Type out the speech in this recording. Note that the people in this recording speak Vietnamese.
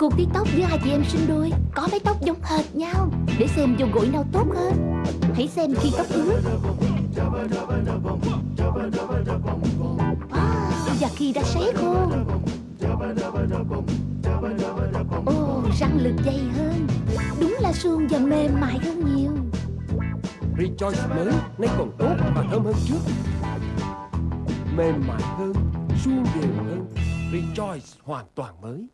Cuộc tí tóc giữa hai chị em sinh đôi Có mái tóc giống hệt nhau. Để xem vô gội nào tốt hơn Hãy xem khi tóc ướt. À, Và khi đã sấy khô. Ồ, răng lực dày hơn. Đúng là suông và mềm mại hơn nhiều. Rejoice mới nay còn tốt và thơm hơn trước. Mềm mại hơn, suông đều hơn. Rejoice hoàn toàn mới.